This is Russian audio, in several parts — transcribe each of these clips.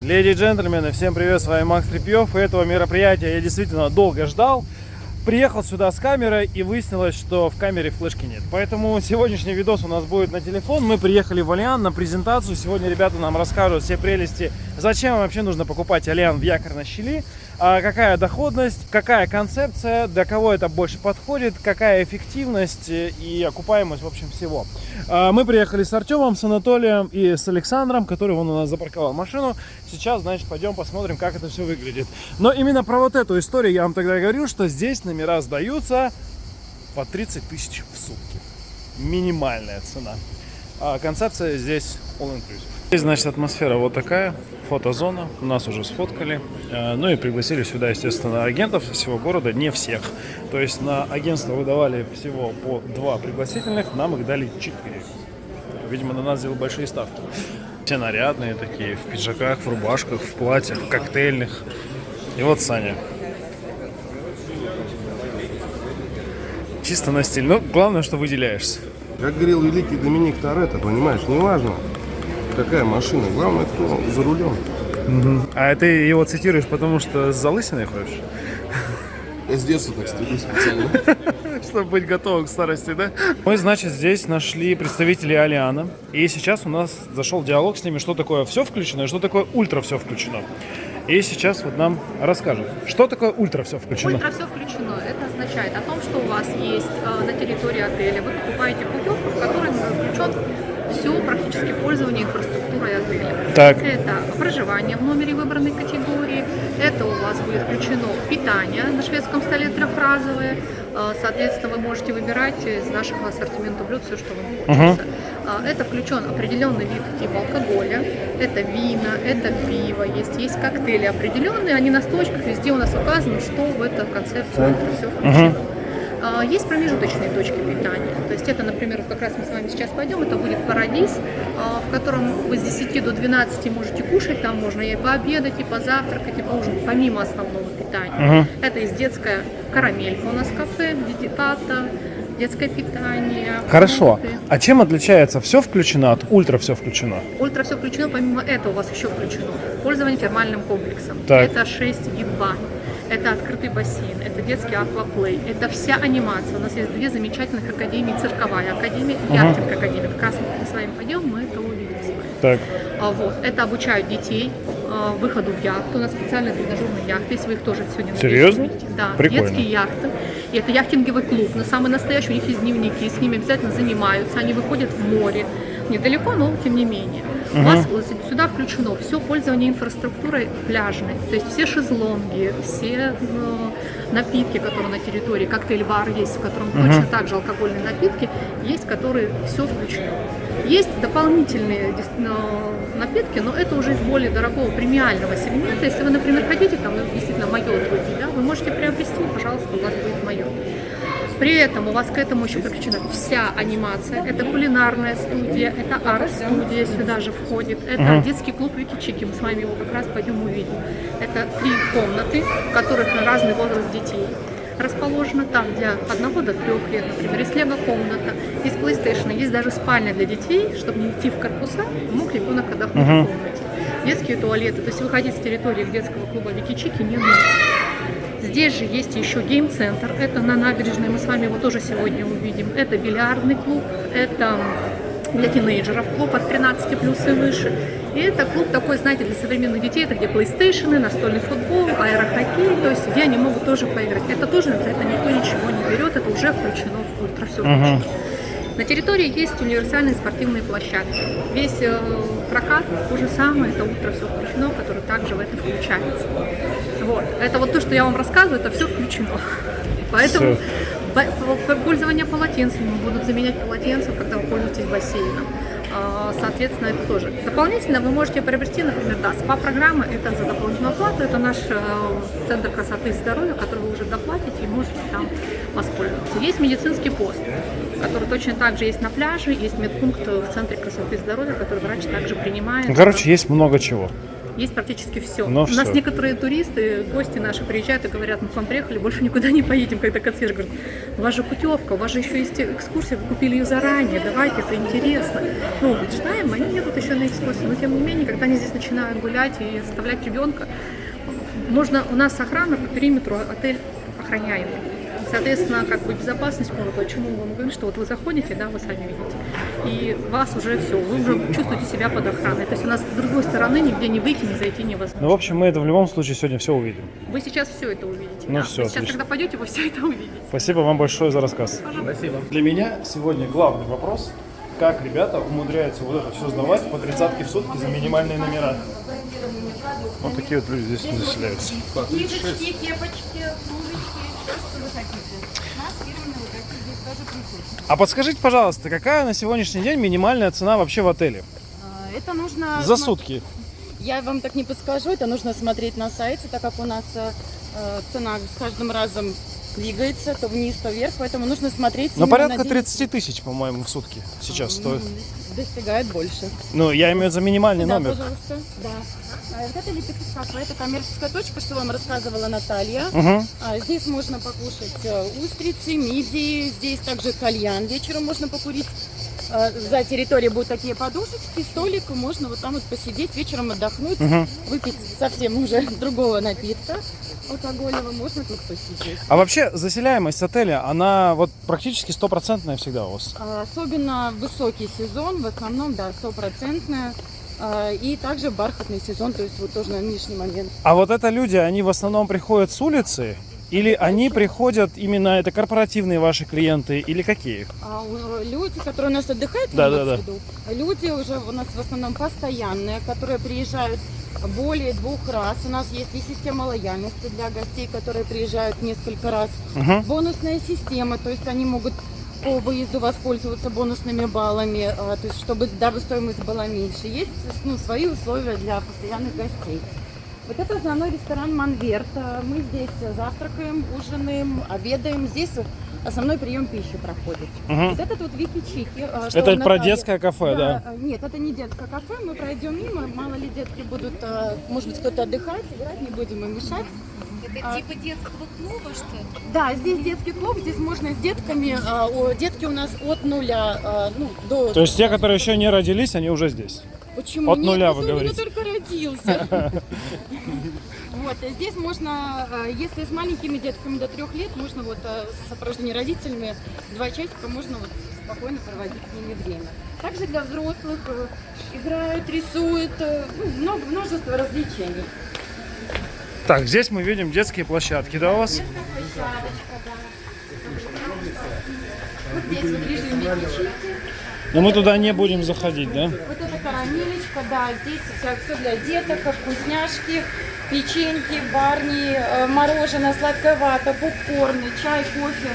Леди и джентльмены, всем привет, с вами Макс Трепьев. И этого мероприятия я действительно долго ждал. Приехал сюда с камерой и выяснилось, что в камере флешки нет. Поэтому сегодняшний видос у нас будет на телефон. Мы приехали в Алиан на презентацию. Сегодня ребята нам расскажут все прелести, зачем вообще нужно покупать Алиан в якорной щели какая доходность, какая концепция, для кого это больше подходит, какая эффективность и окупаемость, в общем, всего. А, мы приехали с Артемом, с Анатолием и с Александром, который вон у нас запарковал машину. Сейчас, значит, пойдем посмотрим, как это все выглядит. Но именно про вот эту историю я вам тогда говорил, что здесь номера сдаются по 30 тысяч в сутки. Минимальная цена. А концепция здесь all inclusive. Здесь, значит, атмосфера вот такая, фотозона, нас уже сфоткали, э, ну и пригласили сюда, естественно, агентов всего города, не всех. То есть на агентство выдавали всего по два пригласительных, нам их дали четыре. Видимо, на нас сделали большие ставки. Все нарядные такие, в пиджаках, в рубашках, в платьях, в коктейльных. И вот Саня. Чисто на стиль. Ну, главное, что выделяешься. Как говорил великий Доминик Торетто, понимаешь, неважно, какая машина, главное, кто за рулем. Угу. А ты его цитируешь, потому что с залысиной ходишь? Я с детства так стою специально. Чтобы быть готовым к старости, да? Мы, значит, здесь нашли представителей Алиана. И сейчас у нас зашел диалог с ними, что такое все включено и что такое ультра все включено. И сейчас вот нам расскажут, что такое ультра все включено. Ультра все включено. Это означает о том, что у вас есть э, на территории отеля. Вы покупаете путевку, в которой включен все практически пользование инфраструктурой отеля. Так. Это проживание в номере выбранной категории, это у вас будет включено питание на шведском столе трехразовое, э, соответственно, вы можете выбирать из нашего ассортимента блюд все, что вам хочется. Uh-huh. Это включен определенный вид типа алкоголя, это вина, это пиво, есть, есть коктейли определенные, они на сточках везде у нас указано, что в эту концепцию все включено. Uh-huh. А, есть промежуточные точки питания. То есть это, например, как раз мы с вами сейчас пойдем, это будет парадис, а, в котором вы с 10 до 12 можете кушать, там можно и пообедать, и позавтракать, и поужинать, помимо основного питания. Угу. Это есть детская карамелька у нас кафе, детиката, детское питание. Хорошо. Фрукты. А чем отличается все включено от ультра все включено? Ультра все включено, помимо этого у вас еще включено пользование термальным комплексом. Так. Это 6 вид бань это открытый бассейн, это детский акваплей, это вся анимация. У нас есть две замечательных академии, цирковая академия и яхтинг академия. Как раз мы с вами пойдем, мы это увидим с вами. Так. А, вот, это обучают детей а, выходу в яхту. У нас специальные тренажерные яхты, если вы их тоже сегодня Серьезно? Да, Прикольно. детские яхты. И это яхтинговый клуб, но самый настоящий, у них есть дневники, с ними обязательно занимаются, они выходят в море, недалеко, но тем не менее. Угу. У вас сюда включено все пользование инфраструктурой пляжной, то есть все шезлонги, все ну, напитки, которые на территории, коктейль-бар есть, в котором угу. точно так же алкогольные напитки, есть, которые все включено. Есть дополнительные напитки, но это уже из более дорогого премиального сегмента. Если вы, например, хотите там действительно майот выпить, да, вы можете приобрести, пожалуйста, у вас будет майот. При этом у вас к этому еще подключена вся анимация. Это кулинарная студия, это арт-студия сюда же входит. Это -huh. детский клуб Вики-Чики, мы с вами его как раз пойдем увидим. Это три комнаты, в которых разный возраст детей расположено там для одного до трех лет, например, есть лего-комната, есть PlayStation, есть даже спальня для детей, чтобы не идти в корпуса, мог ребенок отдохнуть uh -huh. в комнате. Детские туалеты, то есть выходить с территории детского клуба Вики-Чики не нужно. Здесь же есть еще гейм-центр, это на набережной, мы с вами его тоже сегодня увидим. Это бильярдный клуб, это для тинейджеров клуб от 13 плюс и выше. И это клуб такой, знаете, для современных детей, это где PlayStation, настольный футбол, аэрохоккей, то есть где они могут тоже поиграть. Это тоже за это никто ничего не берет, это уже включено в ультра все включено. Uh -huh. На территории есть универсальные спортивные площадки. Весь э, прокат то же самое, это утро все включено, который также в это включается. Вот. Это вот то, что я вам рассказываю, это все включено. Поэтому все. пользование полотенцами будут заменять полотенца, когда вы пользуетесь бассейном. А, соответственно, это тоже. Дополнительно вы можете приобрести, например, да, СПА-программа, это за дополнительную оплату, это наш э, центр красоты и здоровья, который вы уже доплатите и можете там воспользоваться. Есть медицинский пост, который точно так же есть на пляже, есть медпункт в центре красоты и здоровья, который врач также принимает. Короче, есть много чего. Есть практически все. Но У нас всё. некоторые туристы, гости наши приезжают и говорят, мы к вам приехали, больше никуда не поедем, когда консьерж говорит, у вас же путевка, у вас же еще есть экскурсия, вы купили ее заранее, давайте, это интересно. Ну, читаем, они едут еще на экскурсии, но тем не менее, когда они здесь начинают гулять и оставлять ребенка, можно, у нас охрана по периметру, отель охраняемый. Соответственно, как бы безопасность много. Почему мы говорим, что вот вы заходите, да, вы сами видите, и вас уже все, вы уже чувствуете себя под охраной. То есть у нас с другой стороны нигде не выйти, не зайти невозможно. Ну, в общем, мы это в любом случае сегодня все увидим. Вы сейчас все это увидите. Ну да. всё, Вы сейчас, отлично. когда пойдете, вы все это увидите. Спасибо вам большое за рассказ. Спасибо. Для меня сегодня главный вопрос, как ребята умудряются вот это все сдавать по тридцатке в сутки за минимальные номера. Вот такие вот люди здесь заселяются. Книжечки, кепочки, кружечки, все, что вы хотите. У нас фирменные вот такие здесь тоже присутствуют. А подскажите, пожалуйста, какая на сегодняшний день минимальная цена вообще в отеле? А, Это нужно... За сутки. Я вам так не подскажу, это нужно смотреть на сайте, так как у нас э, э, цена с каждым разом двигается, то вниз, то вверх, поэтому нужно смотреть... Ну, порядка на день. 30 тысяч, по-моему, в сутки сейчас стоит. Достигает больше. Ну, я имею в виду за минимальный Да, номер. пожалуйста. Да. А Вот это лепетки кафе, это коммерческая точка, что вам рассказывала Наталья. Угу. Здесь можно покушать э, устрицы, мидии, здесь также кальян вечером можно покурить. А, За территорией будут такие подушечки, столик, можно вот там вот посидеть, вечером отдохнуть, Угу. выпить совсем уже другого напитка алкогольного, можно тут посидеть. А вообще заселяемость отеля, она вот практически стопроцентная всегда у вас. А, Особенно высокий сезон, в основном, да, стопроцентная. А, И также бархатный сезон, то есть вот тоже на нынешний момент. А вот это люди, они в основном приходят с улицы? Или они приходят именно, это корпоративные ваши клиенты, или какие? А люди, которые у нас отдыхают, Да, да, виду? люди уже у нас в основном постоянные, которые приезжают более двух раз. У нас есть и система лояльности для гостей, которые приезжают несколько раз. Угу. Бонусная система, то есть они могут по выезду воспользоваться бонусными баллами, а, то есть чтобы дабы стоимость была меньше. Есть ну, свои условия для постоянных гостей. Вот это основной ресторан Манверт. А, Мы здесь завтракаем, ужинаем, обедаем. Здесь основной прием пищи проходит. Угу. Вот этот вот Вики Чики. что Это у про Натальи. детское кафе, да? а, Нет, это не детское кафе. Мы пройдем мимо. Мало ли детки будут, а, может быть, кто-то отдыхать, играть, не будем им мешать. Это А. типа детского клуба, что ли? Да, здесь детский клуб, здесь можно с детками. а, о, детки у нас от нуля, а, ну, до... То есть те, которые еще не родились, они уже здесь. Почему? от Нет, нуля, он вы у меня говорите. только родился. Вот, здесь можно, а, если с маленькими детками до трех лет, можно вот а, с сопровождением родителями два часика можно вот спокойно проводить с ними время. Также для взрослых э, играют, рисуют, э, ну, много, множество развлечений. Так, здесь мы видим детские площадки, да, у вас? Площадочка, да. Вот здесь вот режим Но мы туда не будем заходить, да? Вот это карамелечка, да, здесь все для деток, вкусняшки, печеньки, барни, э, мороженое, сладкая вата, попкорны, чай, кофе,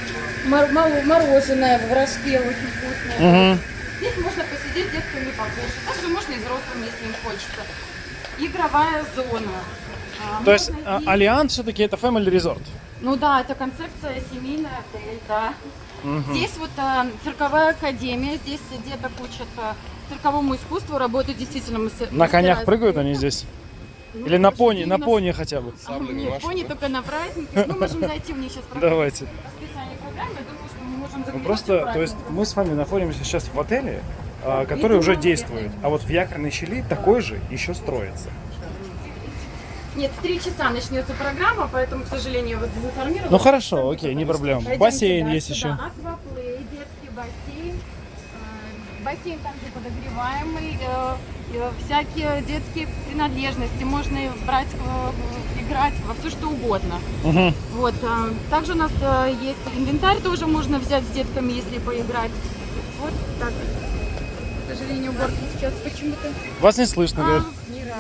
мороженое в рожке очень вкусное. Угу. Здесь можно посидеть с детками покушать, также можно и взрослым, если им хочется. Игровая зона. А, То есть можно а, Альянс все-таки это family resort. Ну да, это концепция семейная да. Здесь вот а, цирковая академия, здесь деток учат а, цирковому искусству, работают действительно мастер. На конях мастера прыгают они здесь? Ну, Или на пони, на пони хотя бы? А, Нет, пони только на праздники. Ну, можем зайти в них сейчас Давайте. расписание программы. Я думаю, что мы можем Ну, просто, то есть мы с вами находимся сейчас в отеле, а, который уже действует. А вот в якорной щели такой же еще строится. Нет, в три часа начнется программа, поэтому, к сожалению, я вас дезинформировала. Ну хорошо, окей, не проблема. Пойдемте Бассейн дальше, есть еще. Да, акваплей, детский бассейн. Э, Бассейн там же подогреваемый. Э, э, Всякие детские принадлежности. Можно брать, э, играть во все что угодно. Мгм. Вот. а, Также у нас э, есть инвентарь, тоже можно взять с детками, если поиграть. Вот так. К сожалению, уборки сейчас почему-то. Вас не слышно, А,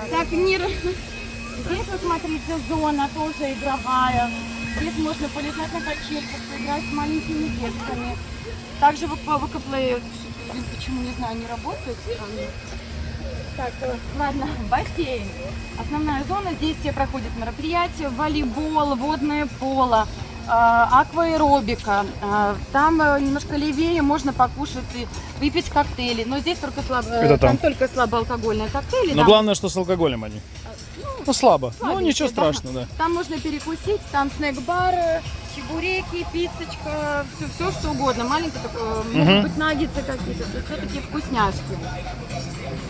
так, Мир. Здесь, вы смотрите, зона тоже игровая. Здесь можно полежать на качельках, поиграть с маленькими детками. Также в Акаплее, почему, не знаю, не работает. Так, э, ладно, бассейн. Основная зона, здесь все проходят мероприятия, волейбол, водное поло, э, акваэробика. Э, Там немножко левее можно покушать и выпить коктейли. Но здесь только слабо, Это там. только слабоалкогольные коктейли. Но да. главное, что с алкоголем они. Ну, слабо. Ну, ничего да. страшного, да. Там можно перекусить, там снэк-бар, чебуреки, пиццечка, все, все что угодно. Маленькие Мгм. могут быть наггетсы какие-то, то все такие вкусняшки.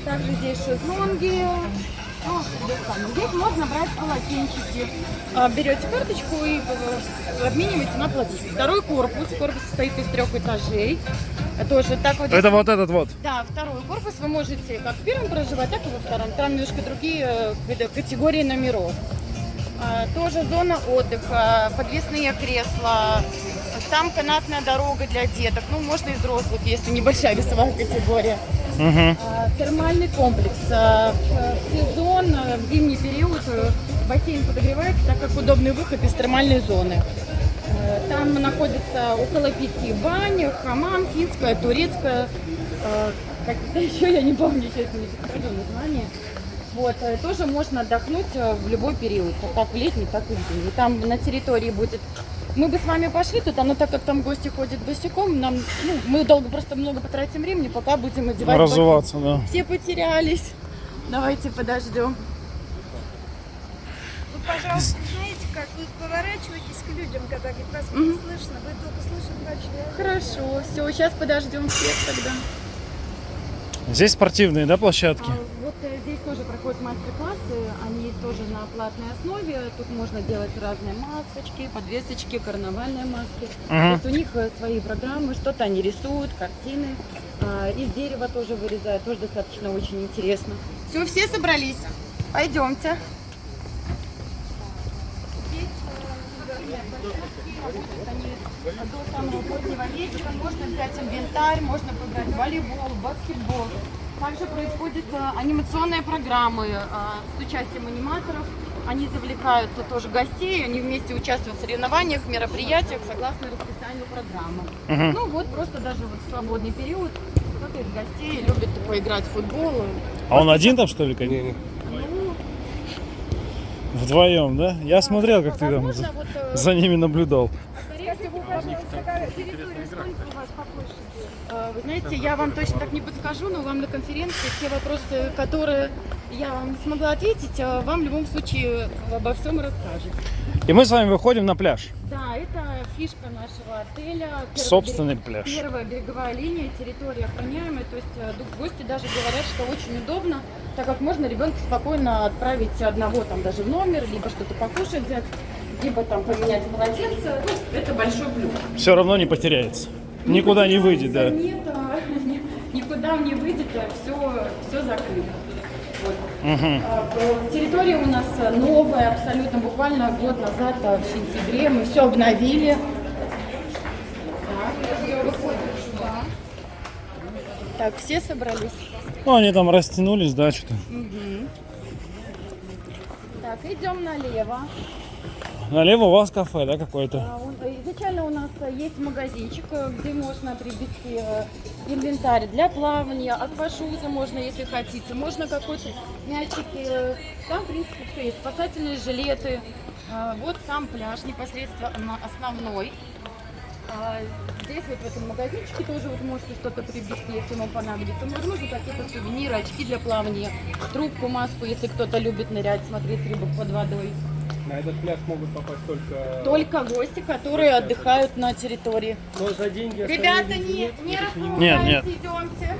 Также здесь шезлонги. Ну, здесь можно брать полотенчики. А, Берете карточку и э, обмениваете на полотенце. Второй корпус. Корпус состоит из трех этажей. Тоже так вот. Это вот этот вот. Да, второй корпус вы можете как в первом проживать, так и во втором. Там немножко другие э, категории номеров. А, Тоже зона отдыха, подвесные кресла, там канатная дорога для деток, ну можно и взрослых, если небольшая весовая категория. А, Термальный комплекс. А, В сезон, э, в зимний период э, бассейн подогревается, так как удобный выход из термальной зоны. Э, Там находится около пяти бань, хамам, финская, турецкая. э, Как-то еще я не помню, честно, не подскажу название. Вот, э, тоже можно отдохнуть э, в любой период, как в летний, так и в зимний. Там на территории будет... Мы бы с вами пошли туда, но так как там гости ходят босиком, нам, ну, мы долго, просто много потратим времени, пока будем одевать. Разуваться, да. Все потерялись. Давайте подождем. Вы, пожалуйста, знаете, как вы поворачиваетесь к людям, когда говорит, вас Мгм. не слышно, вы только слышите человека. Хорошо, все, сейчас подождем всех тогда. Здесь спортивные, да, площадки? А, вот э, здесь тоже проходят мастер-классы, они тоже на платной основе. Тут можно делать разные масочки, подвесочки, карнавальные маски. То Мгм. есть у них э, свои программы, что-то они рисуют, картины. А, Из дерева тоже вырезают, тоже достаточно очень интересно. Все, все собрались. Пойдемте. До самого позднего вечера можно взять инвентарь, можно поиграть в волейбол, баскетбол. Также происходят э, анимационные программы э, с участием аниматоров. Они завлекают тоже гостей, они вместе участвуют в соревнованиях, мероприятиях согласно расписанию программы. Мгм. Ну вот просто даже вот в свободный период кто-то из гостей любит поиграть в футбол. А он один там, что ли? Не-не. Ну, Вдвоем, да? Я смотрел, как ты там возможно, за, вот, э, за ними наблюдал. Скажите, вы, Вы знаете, я вам точно так не подскажу, но вам на конференции те вопросы, которые я вам не смогла ответить, э, вам в любом случае обо всем расскажут. И мы с вами выходим на пляж. Да, это фишка нашего отеля. Первая Собственный берег- пляж. Первая береговая линия, территория охраняемая. То есть э, гости даже говорят, что очень удобно, так как можно ребенка спокойно отправить одного там даже в номер, либо что-то покушать взять, либо там поменять полотенце. Ну, это большой плюс. Все равно не потеряется. Никуда не выйдет, да. Нет, ни- никуда не выйдет, все, все закрыто. Вот. А, Территория у нас новая, абсолютно буквально год назад, а, в сентябре, мы все обновили. Так, все собрались. Ну, они там растянулись, да, что-то. Так, идем налево. Налево у вас кафе, да, какое-то? А, э, Изначально у нас э, есть магазинчик, э, где можно приобрести инвентарь для плавания, аквашузы можно, если хотите, можно какой-то мячики. Там, в принципе, все есть. Спасательные жилеты. А, Вот сам пляж непосредственно основной. А, Здесь вот в этом магазинчике тоже вот можете что-то приобрести, если вам понадобится. Возможно, какие-то сувениры, очки для плавания, трубку, маску, если кто-то любит нырять, смотреть рыбок под водой. На этот пляж могут попасть только... Только гости, которые отдыхают на территории. Но за деньги... Ребята, не, нет, не Нет, нет. идемте.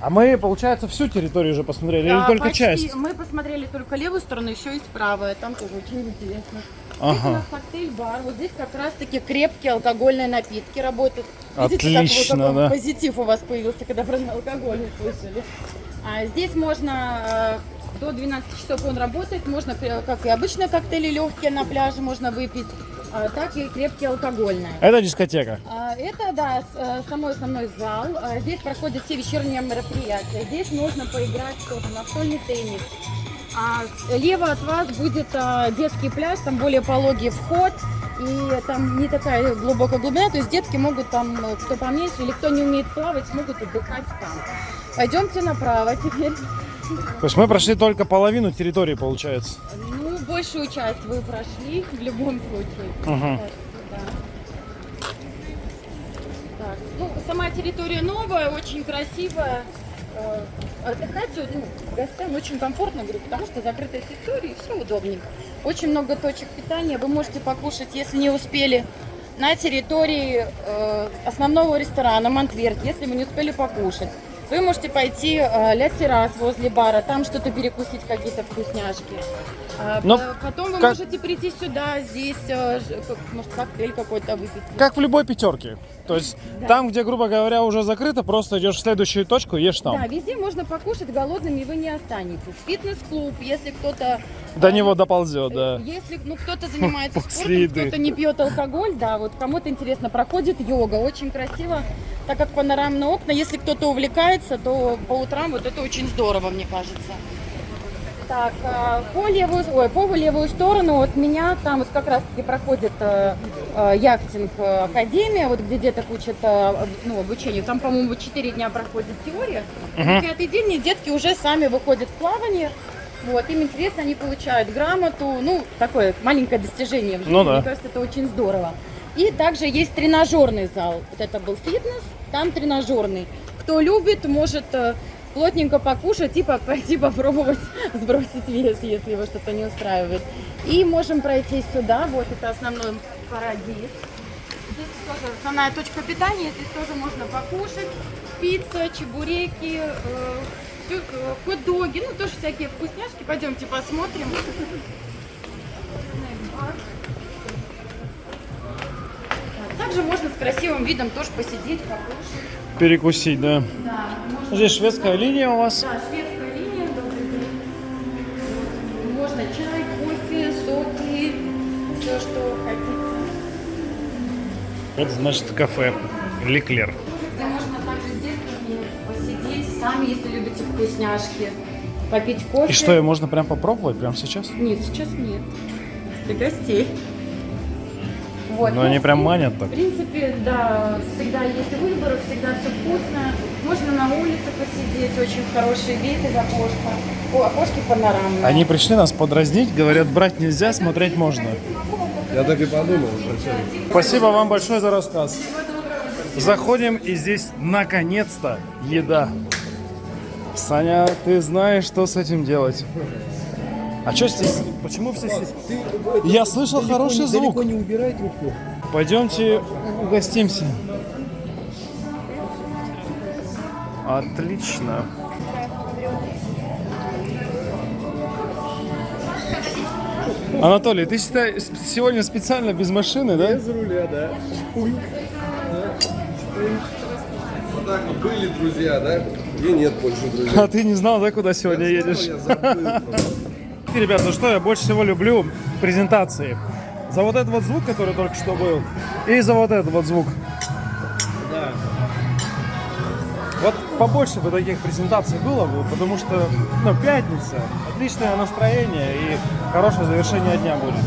А мы, получается, всю территорию уже посмотрели, или Да, только почти. часть? Мы посмотрели только левую сторону, еще есть правая. Там тоже очень интересно. Здесь у Ага. нас коктейль-бар. Вот здесь как раз-таки крепкие алкогольные напитки работают. Отлично, Видите, как, вот да. позитив у вас появился, когда про алкоголь услышали. А здесь можно э, до 12 часов он работает. Можно, э, как и обычные коктейли легкие на пляже можно выпить, а, так и крепкие алкогольные. Это дискотека. А, Это, да, э, самой основной зал. А, Здесь проходят все вечерние мероприятия. Здесь можно поиграть что-то, настольный теннис. А слева от вас будет а, детский пляж, там более пологий вход. И там не такая глубокая глубина, то есть детки могут там, э, кто поменьше или кто не умеет плавать, могут отдыхать там. Пойдемте направо теперь. То есть мы прошли только половину территории, получается. Ну, большую часть вы прошли в любом случае. Так, ну, сама территория новая, очень красивая. э, отдыхать ну, гостям очень комфортно, говорю, потому что закрытая территория, и все удобненько. Очень много точек питания, вы можете покушать, если не успели, на территории э, основного ресторана Монтверт, если вы не успели покушать. Вы можете пойти э, ля террас возле бара, там что-то перекусить, какие-то вкусняшки. А, Но п- потом вы как- можете прийти сюда, здесь, э, может, коктейль какой-то выпить. Как в любой пятерке. То есть там, где, грубо говоря, уже закрыто, просто идешь в следующую точку и ешь там. Да, везде можно покушать, голодными вы не останетесь. Фитнес-клуб, если кто-то... До э, него доползет, да. э, Если ну, кто-то занимается спортом, кто-то не пьет алкоголь, да, вот кому-то интересно, проходит йога, очень красиво, так как панорамные окна, если кто-то увлекается, то по утрам вот это очень здорово, мне кажется. Так, а, по левую, ой, по левую сторону от меня там вот как раз таки проходит э, э, яхтинг э, академия, вот где деток учат э, ну, обучению. Там, по-моему, 4 дня проходит теория. На пятый день и детки уже сами выходят в плавание. Вот, им интересно, они получают грамоту, ну, такое маленькое достижение в жизни. Ну да. Мне кажется, это очень здорово. И также есть тренажерный зал. Вот это был фитнес, там тренажерный. Кто любит, может э, плотненько покушать и по- пойти попробовать сбросить вес, если его что-то не устраивает. И можем пройти сюда, вот это основной парадиз. Здесь тоже основная точка питания, здесь тоже можно покушать. Пицца, чебуреки, э, э, хот-доги, ну тоже всякие вкусняшки. Пойдемте посмотрим. Также можно с красивым видом тоже посидеть, покушать. Перекусить, да. Да, можно Здесь шведская линия у вас. да, шведская линия. Можно чай, кофе, соки, все, что хотите. Это значит кафе. Ликлер. Где можно также с детками посидеть, сами, если любите вкусняшки, попить кофе. И что, ее можно прям попробовать прямо сейчас? Нет, сейчас нет. Для гостей. Вот. Но они прям манят так. В принципе, да, всегда есть выбор, всегда все вкусно. Можно на улице посидеть, очень хороший вид из окошка. О, окошки панорамные. Они пришли нас подразнить, говорят, брать нельзя, смотреть можно. Я так и подумал. Спасибо вам большое за рассказ. Заходим, и здесь наконец-то еда. Саня, ты знаешь, что с этим делать. А что здесь? Почему все здесь? Я слышал хороший звук. Далеко не убирай трубку. Пойдемте угостимся. Отлично. Анатолий, ты считай, сегодня специально без машины, да? Без руля, да. Вот так вот были друзья, да? И нет больше друзей. А ты не знал, да, куда сегодня едешь? Я забыл просто. Ребят, ну что я больше всего люблю презентации. За вот этот вот звук, который только что был, и за вот этот вот звук. Да. Вот побольше бы таких презентаций было бы, потому что, ну, пятница, отличное настроение и хорошее завершение дня будет.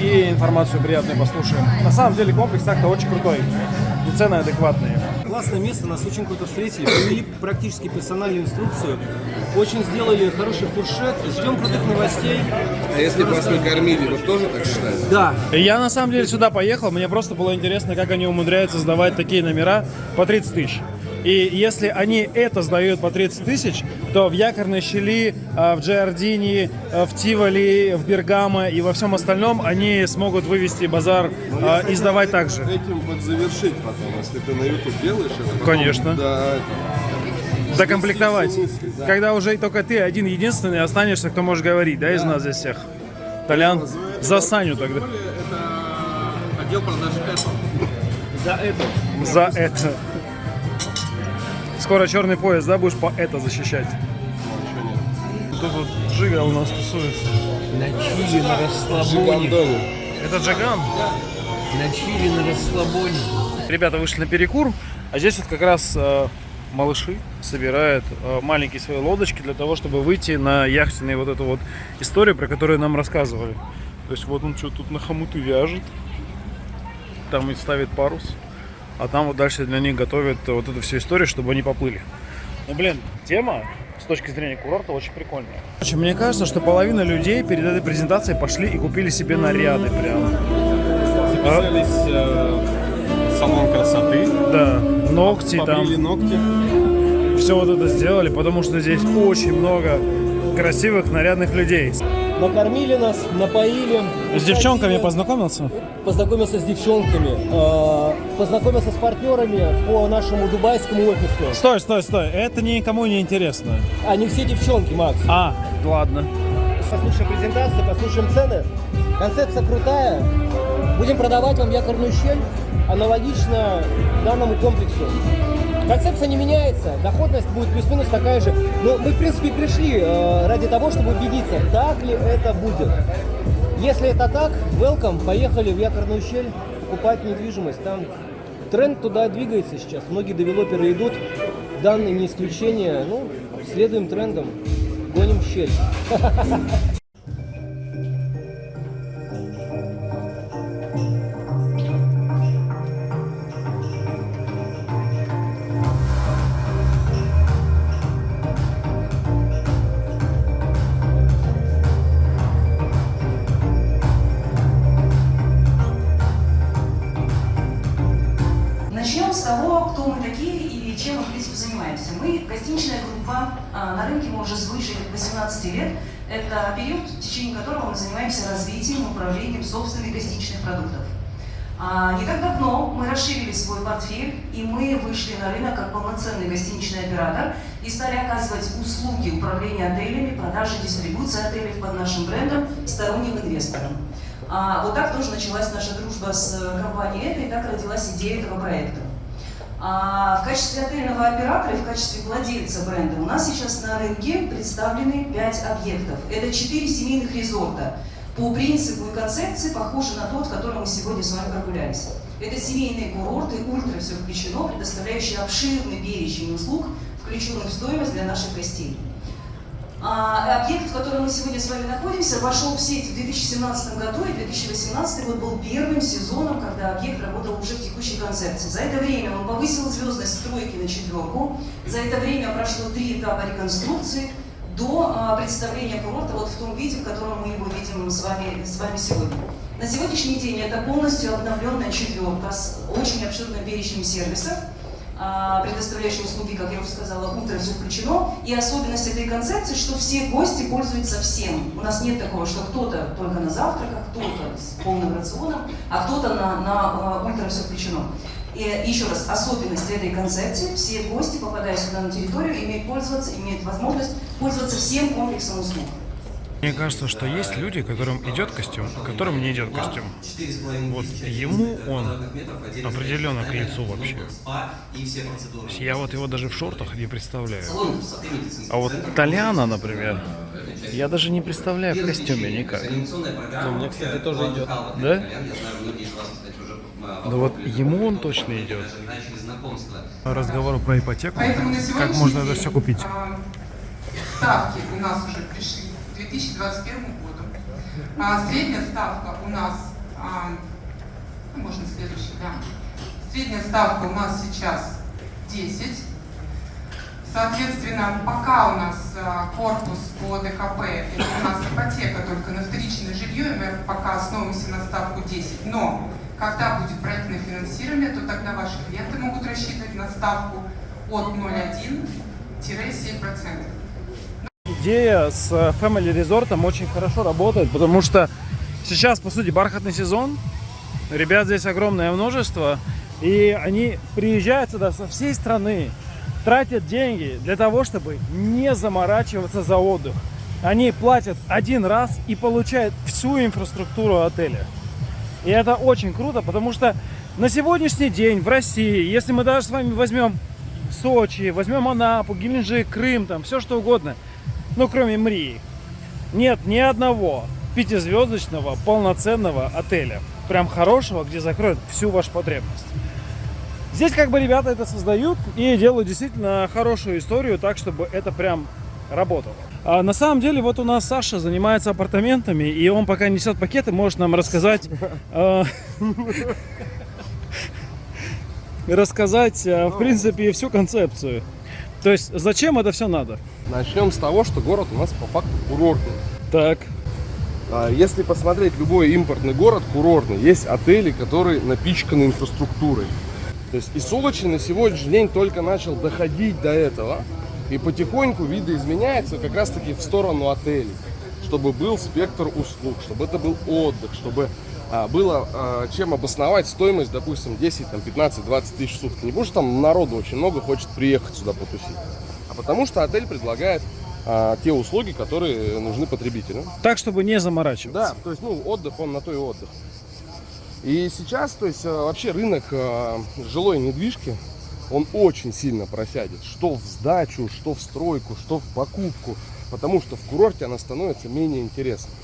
И информацию приятную послушаем. На самом деле комплекс так-то очень крутой. И цены адекватные. Классное место, нас очень круто встретили, провели практически персональную инструкцию, очень сделали хороший фуршет, ждем крутых новостей. А если бы вас не кормили, вы тоже так считаете? Да, Я на самом деле сюда поехал, мне просто было интересно, как они умудряются сдавать такие номера по 30 тысяч. И если они это сдают по 30 тысяч, то в Якорной щели, а, в Джиардини, а, в Тиволи, в Бергамо и во всем остальном они смогут вывести базар а, и сдавать так же. Этим вот завершить потом, если ты на YouTube делаешь это. Конечно. Да, Докомплектовать. смысле, да. Когда уже только ты один единственный останешься, кто может говорить, да, из нас здесь всех. Толян, за Саню тогда. это отдел продаж Apple. За это. За это. Скоро черный пояс, да, будешь по это защищать? Тут вот Джига у нас тусуется. На чили, на Жигандони. Это Джиган? На чили, на расслабоне. Ребята вышли на перекур, а здесь вот как раз э, малыши собирают э, маленькие свои лодочки для того, чтобы выйти на яхтенную вот эту вот историю, про которую нам рассказывали. То есть вот он что тут на хомуты вяжет, там и ставит парус, а там вот дальше для них готовят вот эту всю историю, чтобы они поплыли. Ну блин, тема с точки зрения курорта очень прикольная. Мне кажется, что половина людей перед этой презентацией пошли и купили себе наряды прям. Записались э, в салон красоты. Да, ногти Побрили там, ногти. все вот это сделали, потому что здесь очень много красивых, нарядных людей. Накормили нас, напоили. С девчонками усадили. познакомился? Познакомился с девчонками, э, познакомился с партнерами по нашему дубайскому офису. Стой, стой, стой, это никому не интересно. Они все девчонки, Макс. А, ладно. Послушаем презентацию, послушаем цены. Концепция крутая. Будем продавать вам якорную щель, аналогично данному комплексу. Концепция не меняется, доходность будет плюс-минус такая же. Но мы, в принципе, пришли э, ради того, чтобы убедиться, так ли это будет. Если это так, welcome, поехали в якорную щель покупать недвижимость. Там тренд туда двигается сейчас. Многие девелоперы идут, данные не исключение. Ну, следуем трендам, гоним щель. на как полноценный гостиничный оператор и стали оказывать услуги управления отелями, продажи, дистрибуции отелей под нашим брендом сторонним инвесторам. А, вот так тоже началась наша дружба с э, компанией «Это», и так родилась идея этого проекта. А, в качестве отельного оператора и в качестве владельца бренда у нас сейчас на рынке представлены 5 объектов. Это 4 семейных резорта. По принципу и концепции похожи на тот, в котором мы сегодня с вами прогулялись. Это семейные курорты, ультра все включено, предоставляющие обширный перечень услуг, включенных в стоимость для наших гостей. А, объект, в котором мы сегодня с вами находимся, вошел в сеть в 2017 году, и 2018 год был первым сезоном, когда объект работал уже в текущей концепции. За это время он повысил звездность стройки на четверку, за это время прошло три этапа реконструкции до а, представления курорта вот в том виде, в котором мы его видим с вами, с вами сегодня. На сегодняшний день это полностью обновленная четверка с очень обширным перечнем сервисов, а, предоставляющие услуги, как я уже сказала, утро все включено. И особенность этой концепции, что все гости пользуются всем. У нас нет такого, что кто-то только на завтраках, кто-то с полным рационом, а кто-то на, на а, ультра все включено. И еще раз, особенность этой концепции, все гости, попадая сюда на территорию, имеют пользоваться, имеют возможность пользоваться всем комплексом услуг. Мне кажется, что есть люди, которым идет костюм, а которым не идет костюм. Вот ему он определенно к лицу вообще. Я вот его даже в шортах не представляю. А вот Толяна, например, я даже не представляю в костюме никак. Мне, кстати, тоже идет. Да? Да вот ему он точно идет. Разговор про ипотеку. Как можно это все купить? а, Ставки у нас уже пришли 2021 году. А, средняя ставка у нас, а, ну, можно следующий, да. Средняя ставка у нас сейчас 10. Соответственно, пока у нас а, корпус по ДКП, это у нас ипотека только на вторичное жилье, и мы пока основываемся на ставку 10. Но когда будет проектное финансирование, то тогда ваши клиенты могут рассчитывать на ставку от 0,1-7%. Идея с э, Family Resort очень хорошо работает, потому что сейчас, по сути, бархатный сезон. Ребят здесь огромное множество. И они приезжают сюда со всей страны, тратят деньги для того, чтобы не заморачиваться за отдых. Они платят один раз и получают всю инфраструктуру отеля. И это очень круто, потому что на сегодняшний день в России, если мы даже с вами возьмем Сочи, возьмем Анапу, Геленджик, Крым, там все что угодно, ну кроме Мрии, нет ни одного пятизвездочного полноценного отеля, прям хорошего, где закроют всю вашу потребность. Здесь как бы ребята это создают и делают действительно хорошую историю, так чтобы это прям работало. А на самом деле вот у нас Саша занимается апартаментами, и он пока несет пакеты, может нам рассказать, э, рассказать, э, в принципе, всю концепцию. То есть зачем это все надо? Начнем с того, что город у нас по факту курортный. Так, А Если посмотреть любой импортный город курортный, есть отели, которые напичканы инфраструктурой. То есть и Солочи на сегодняшний день только начал доходить до этого. И потихоньку видоизменяется как раз таки в сторону отелей. Чтобы был спектр услуг, чтобы это был отдых, чтобы а, было а, чем обосновать стоимость, допустим, 10, там, 15, 20 тысяч в сутки. Не что там народу очень много хочет приехать сюда потусить, потому что отель предлагает а, те услуги, которые нужны потребителю. Так, чтобы не заморачиваться. Да, то есть, ну, отдых, он на то и отдых. И сейчас, то есть, э, вообще рынок э, жилой недвижки, он очень сильно просядет. Что в сдачу, что в стройку, что в покупку. Потому что в курорте она становится менее интересной.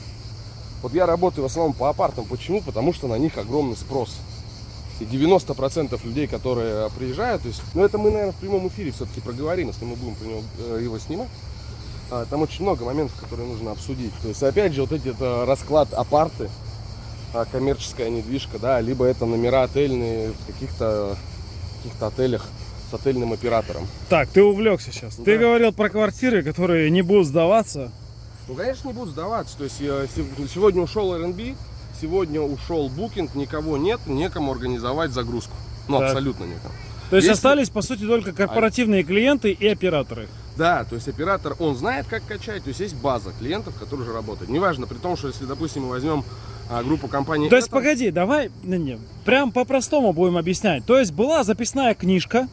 Вот я работаю в основном по апартам. Почему? Потому что на них огромный спрос. И 90% людей, которые приезжают, то есть, ну это мы, наверное, в прямом эфире все-таки проговорим, если мы будем него, э, его снимать. А, Там очень много моментов, которые нужно обсудить. То есть, опять же, вот эти это расклад апарты, а, коммерческая недвижка, да, либо это номера отельные в каких-то каких-то отелях с отельным оператором. Так, ты увлекся сейчас. Ты Да. говорил про квартиры, которые не будут сдаваться. Ну, конечно, не будут сдаваться. То есть э, се- сегодня ушел R&B, сегодня ушел Booking, никого нет, некому организовать загрузку. Ну, Так. абсолютно некому. То есть Если- остались, по сути, только корпоративные клиенты и операторы. Да, то есть оператор, он знает, как качать, то есть есть база клиентов, которые уже работают. Неважно, при том, что если, допустим, мы возьмем а, группу компаний... То есть, Atom, погоди, давай, не, не, прям по-простому будем объяснять. То есть, была записная книжка,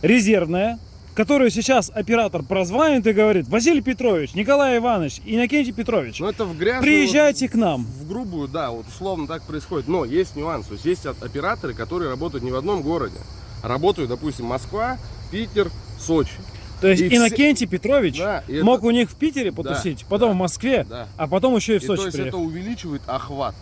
резервная, которую сейчас оператор прозванит и говорит, Василий Петрович, Николай Иванович, Иннокентий Петрович, Ну, это в грязную... приезжайте к нам. В грубую, да, вот условно так происходит. Но есть нюанс. То есть есть операторы, которые работают не в одном городе. а Работают, допустим, Москва, Питер, Сочи. То есть И все- Иннокентий Петрович Да, и это- мог у них в Питере потусить, потом да, в Москве, да. а потом еще и в И Сочи то есть приехать. это увеличивает охват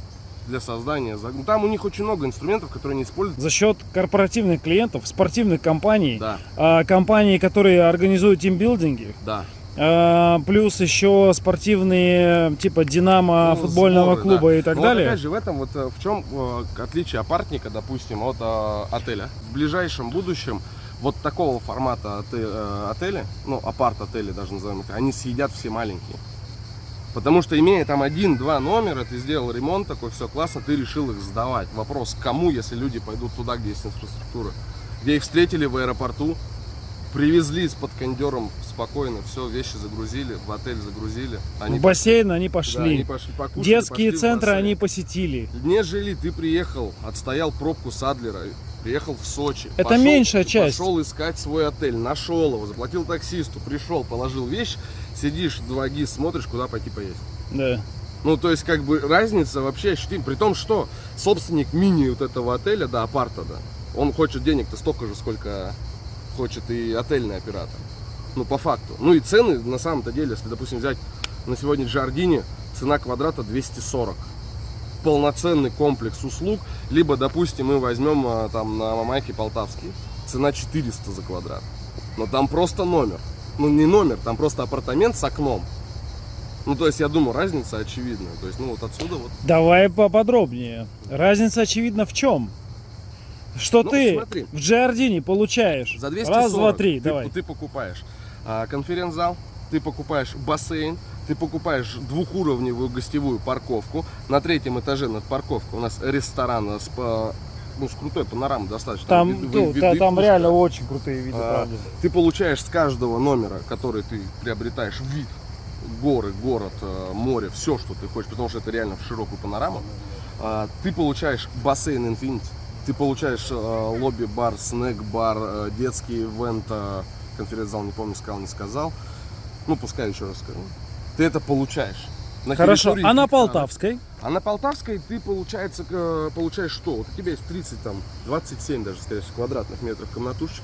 для создания. Ну, там у них очень много инструментов, которые не используют. За счет корпоративных клиентов, спортивных компаний, Да, а, компаний, которые организуют тимбилдинги, да. а, плюс еще спортивные типа Динамо, Ну, футбольного сборы, клуба да. и так Но вот далее. опять же, в этом вот э, в чем э, отличие апартника, допустим, от э, отеля. В ближайшем будущем вот такого формата оте- отеля, ну, апарт-отели даже назовем это, они съедят все маленькие. Потому что имея там один-два номера, ты сделал ремонт такой, все классно, ты решил их сдавать. Вопрос, кому, если люди пойдут туда, где есть инфраструктура? Где их встретили в аэропорту, привезли с под кондером спокойно, все, вещи загрузили, в отель загрузили. Они в бассейн они да, пошли. они пошли покушали, Детские пошли центры они посетили. Нежели ты приехал, отстоял пробку с Адлера, приехал в Сочи. Это меньшая часть. Пошел искать свой отель, нашел его, заплатил таксисту, пришел, положил вещь, сидишь, два гис, смотришь, куда пойти поесть. Да. Ну, то есть, как бы, разница вообще ощутима. При том, что собственник мини вот этого отеля, да, апарта, да, он хочет денег-то столько же, сколько хочет и отельный оператор. Ну, по факту. Ну, и цены, на самом-то деле, если, допустим, взять на сегодня Джардини, цена квадрата 240. Полноценный комплекс услуг. Либо, допустим, мы возьмем а, там на Мамайке Полтавский. Цена 400 за квадрат. Но там просто номер. Ну, не номер, там просто апартамент с окном. Ну, то есть, я думаю, разница очевидная. То есть, ну, вот отсюда вот. Давай поподробнее. Разница очевидна в чем? Что Ну, ты смотри. в Джардине получаешь За 240 раз, два, три, ты, давай. ты покупаешь а, конференц-зал, ты покупаешь бассейн, ты покупаешь двухуровневую гостевую парковку. На третьем этаже над парковкой у нас ресторан с, по- ну, с крутой панорамой достаточно. Там, ну, виды да, там пушка. реально очень крутые виды, А, правда. Ты получаешь с каждого номера, который ты приобретаешь, вид горы, город, э, море, все, что ты хочешь, потому что это реально в широкую панораму. А, Ты получаешь бассейн Infinity, ты получаешь э, лобби-бар, снэк-бар, э, детский ивент, конференц-зал, не помню, сказал, не сказал. Ну, пускай еще раз скажу. Ты это получаешь. На Хорошо, а на. Полтавской? А на Полтавской ты, получается, получаешь что? Вот у тебя есть 30, там, 27 даже, скорее всего, квадратных метров комнатушек.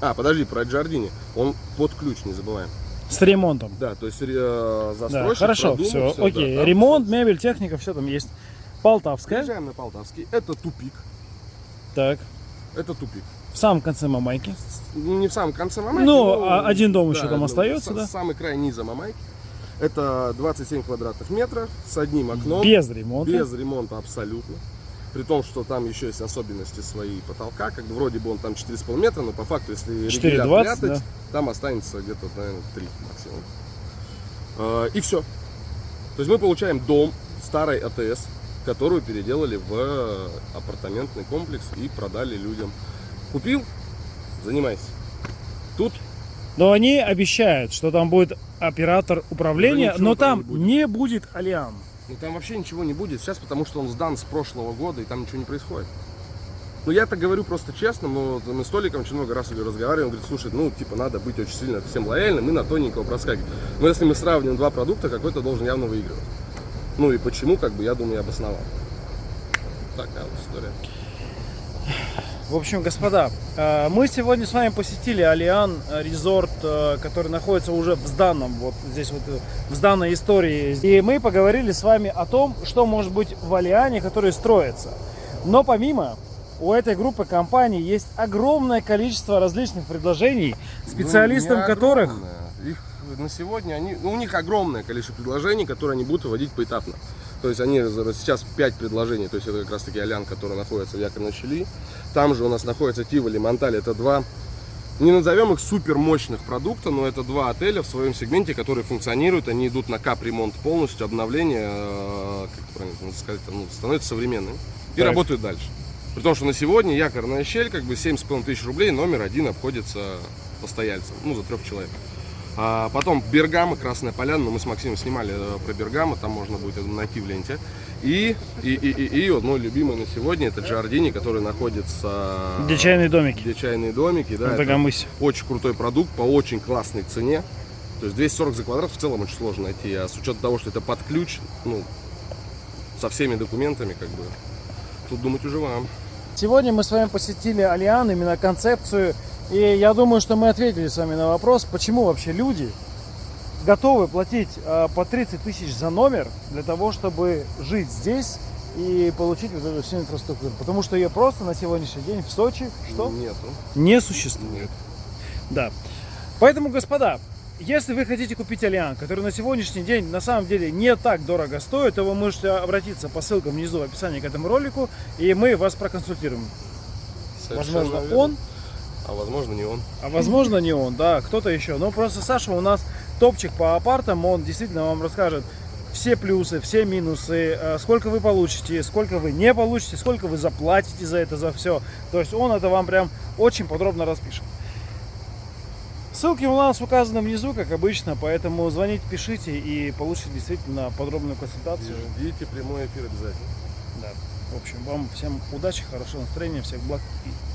А, подожди, про Джардини. Он под ключ, не забываем. С ремонтом. Да, то есть э, Да, застройщик хорошо, продумал все, всё, окей. да, Ремонт, всё. мебель, техника, все там есть. Полтавская. Приезжаем на Полтавский. Это тупик. Так. Это тупик. В самом конце Мамайки. Не в самом конце Мамайки. Ну, но- а один дом еще там ну, остается, да? Самый край низа Мамайки. Это 27 квадратных метров с одним окном. Без ремонта. Без ремонта абсолютно. При том, что там еще есть особенности свои потолка. Как бы вроде бы он там 4,5 метра, но по факту, если 4,20, регулятор прятать, да. там останется где-то, наверное, 3 максимум. Э, И все. То есть мы получаем дом старой АТС, которую переделали в апартаментный комплекс и продали людям. Купил, занимайся. Тут Но они обещают, что там будет оператор управления, Да но там там не будет. не будет Алиан. Ну там вообще ничего не будет сейчас, потому что он сдан с прошлого года, и там ничего не происходит. Ну я так говорю просто честно, но мы с Толиком очень много раз разговариваем, он говорит, слушай, ну типа надо быть очень сильно всем лояльным и на тоненького проскакивать. Но если мы сравним два продукта, какой-то должен явно выигрывать. Ну и почему, как бы я думаю, я обосновал. Такая вот история. В общем, господа, э, мы сегодня с вами посетили Алиан э, резорт, э, который находится уже в сданном, вот здесь вот в сданной истории. И мы поговорили с вами о том, что может быть в Алиане, который строится. Но помимо, у этой группы компаний есть огромное количество различных предложений, специалистам Ну, которых... Их на сегодня, они, ну, у них огромное количество предложений, которые они будут вводить поэтапно. То есть они сейчас 5 предложений, то есть это как раз таки Алян, который находится в якорной щели. Там же у нас находится Тиволи, Монталь, это два, не назовем их супер мощных продукта, но это два отеля в своем сегменте, которые функционируют, они идут на кап-ремонт полностью, обновление, э, как правильно сказать, ну, становятся современными и Так. работают дальше. При том, что на сегодня якорная щель, как бы 7,5 тысяч рублей, номер один обходится постояльцем, ну, за трех человек. А потом Бергама, Красная Поляна, ну, мы с Максимом снимали э, про Бергама, там можно будет найти в ленте. И, и, и, и, и вот мой любимый на сегодня, это Джардини, который находится... Где чайные домики. Где чайные домики, да. Это очень крутой продукт по очень классной цене. То есть 240 за квадрат в целом очень сложно найти, а с учетом того, что это под ключ, ну, со всеми документами, как бы, тут думать уже вам. Сегодня мы с вами посетили Алиан, именно концепцию, и я думаю, что мы ответили с вами на вопрос, почему вообще люди готовы платить э, по 30 тысяч за номер для того, чтобы жить здесь и получить вот эту всю инфраструктуру. Потому что ее просто на сегодняшний день в Сочи что? Нету. Не существует. Нет. Да. Поэтому, господа, если вы хотите купить Алиан, который на сегодняшний день на самом деле не так дорого стоит, то вы можете обратиться по ссылкам внизу в описании к этому ролику, и мы вас проконсультируем. Совершенно Возможно, верно. он, А возможно, не он. а возможно, не он, да, кто-то еще. Но просто Саша у нас топчик по апартам, он действительно вам расскажет все плюсы, все минусы, э, сколько вы получите, сколько вы не получите, сколько вы заплатите за это, за все. То есть он это вам прям очень подробно распишет. Ссылки у нас указаны внизу, как обычно, поэтому звоните, пишите и получите действительно подробную консультацию. Ждите прямой эфир обязательно. Да. В общем, вам всем удачи, хорошего настроения, всех благ и.